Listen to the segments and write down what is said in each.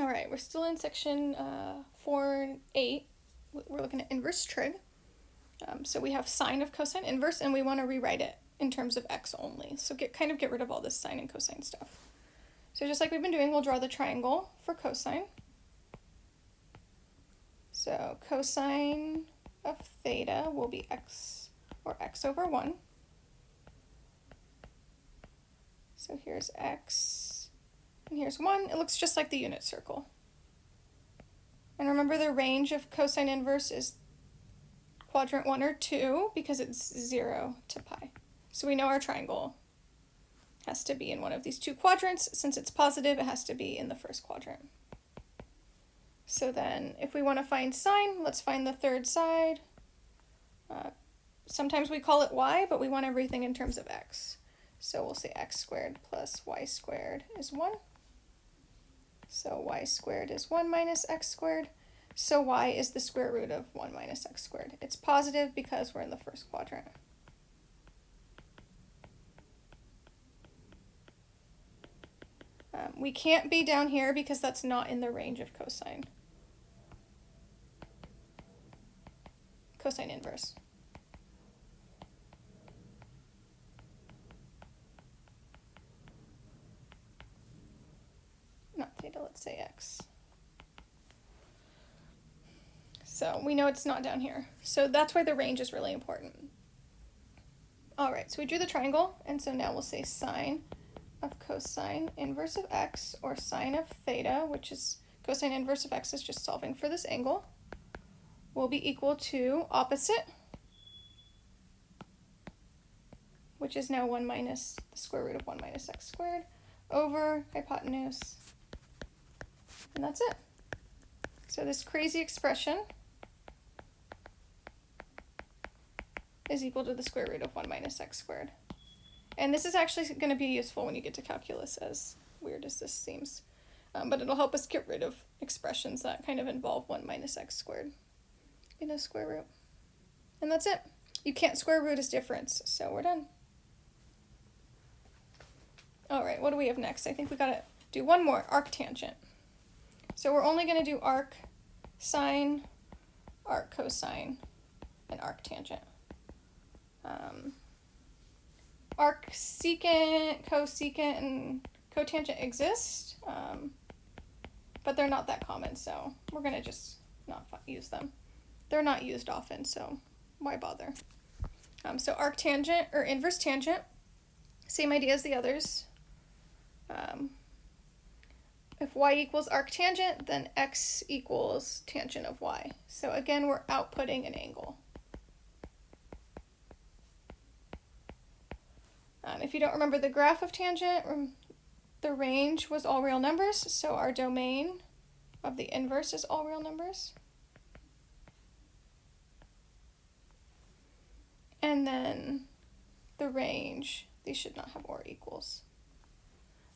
All right, we're still in section uh, 4 and 8. We're looking at inverse trig. Um, so we have sine of cosine inverse, and we want to rewrite it in terms of x only. So get kind of get rid of all this sine and cosine stuff. So just like we've been doing, we'll draw the triangle for cosine. So cosine of theta will be x, or x over 1. So here's x, and here's 1. It looks just like the unit circle. And remember the range of cosine inverse is quadrant 1 or 2 because it's 0 to pi. So we know our triangle has to be in one of these two quadrants. Since it's positive, it has to be in the first quadrant. So then if we want to find sine, let's find the third side. Uh, sometimes we call it y, but we want everything in terms of x. So we'll say x squared plus y squared is 1. So y squared is 1 minus x squared. So y is the square root of 1 minus x squared. It's positive because we're in the first quadrant. Um, we can't be down here because that's not in the range of cosine. Cosine inverse. not theta, let's say x. So we know it's not down here. So that's why the range is really important. All right, so we drew the triangle, and so now we'll say sine of cosine inverse of x, or sine of theta, which is cosine inverse of x is just solving for this angle, will be equal to opposite, which is now 1 minus the square root of 1 minus x squared, over hypotenuse and that's it. So this crazy expression is equal to the square root of 1 minus x squared. And this is actually going to be useful when you get to calculus, as weird as this seems. Um, but it'll help us get rid of expressions that kind of involve 1 minus x squared in a square root. And that's it. You can't square root as difference, so we're done. All right, what do we have next? I think we got to do one more, arctangent. So we're only going to do arc sine, arc cosine, and arc tangent. Um, arc secant, cosecant, and cotangent exist, um, but they're not that common, so we're going to just not use them. They're not used often, so why bother? Um, so arctangent or inverse tangent, same idea as the others. Um, if y equals arctangent, then x equals tangent of y. So again, we're outputting an angle. Um, if you don't remember the graph of tangent, the range was all real numbers, so our domain of the inverse is all real numbers. And then the range, these should not have or equals.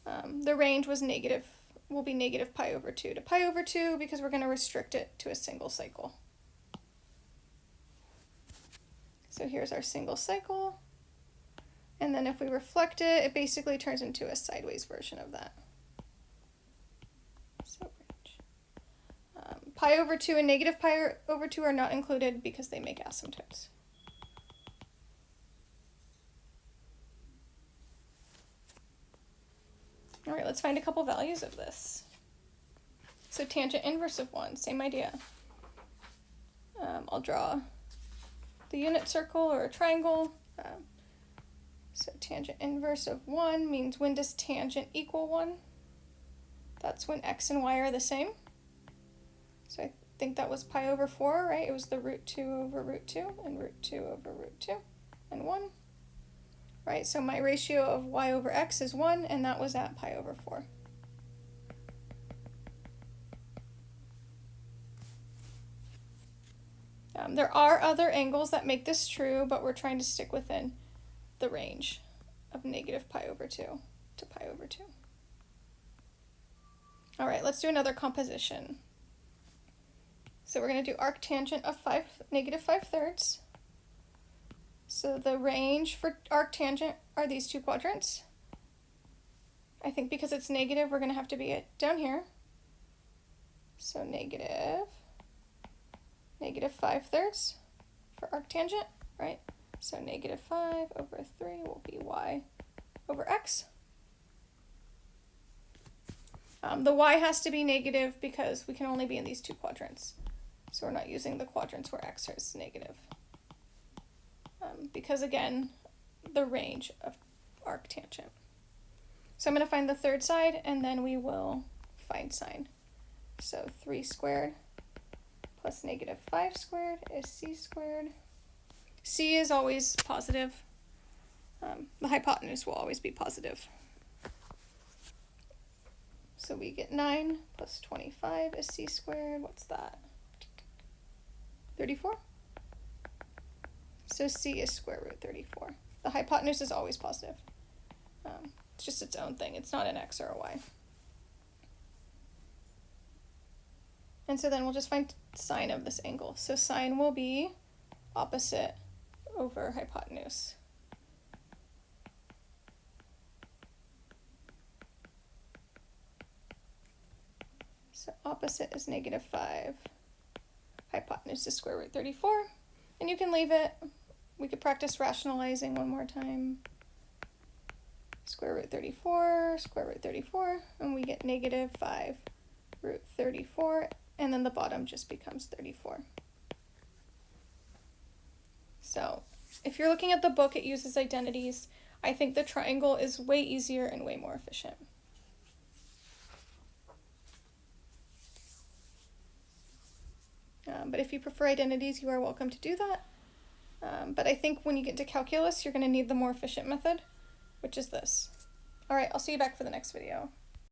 Um, the range was negative will be negative pi over 2 to pi over 2 because we're going to restrict it to a single cycle. So here's our single cycle. And then if we reflect it, it basically turns into a sideways version of that. So um, pi over 2 and negative pi over 2 are not included because they make asymptotes. All right, let's find a couple values of this. So tangent inverse of 1, same idea. Um, I'll draw the unit circle or a triangle. Um, so tangent inverse of 1 means when does tangent equal 1? That's when x and y are the same. So I think that was pi over 4, right? It was the root 2 over root 2 and root 2 over root 2 and 1 right? So my ratio of y over x is 1, and that was at pi over 4. Um, there are other angles that make this true, but we're trying to stick within the range of negative pi over 2 to pi over 2. All right, let's do another composition. So we're going to do arctangent of 5, negative 5 thirds. So the range for arctangent are these two quadrants. I think because it's negative, we're going to have to be it down here. So negative, negative 5 thirds for arctangent, right? So negative 5 over 3 will be y over x. Um, the y has to be negative because we can only be in these two quadrants. So we're not using the quadrants where x is negative. Um, because again, the range of arctangent. So I'm going to find the third side and then we will find sine. So 3 squared plus negative 5 squared is c squared. C is always positive. Um, the hypotenuse will always be positive. So we get 9 plus 25 is c squared. What's that? 34? So c is square root 34. The hypotenuse is always positive. Um, it's just its own thing. It's not an x or a y. And so then we'll just find sine of this angle. So sine will be opposite over hypotenuse. So opposite is negative 5. Hypotenuse is square root 34. And you can leave it. We could practice rationalizing one more time. Square root 34, square root 34, and we get negative 5 root 34, and then the bottom just becomes 34. So if you're looking at the book, it uses identities. I think the triangle is way easier and way more efficient. Um, but if you prefer identities, you are welcome to do that. Um, but I think when you get to calculus, you're going to need the more efficient method, which is this. All right, I'll see you back for the next video.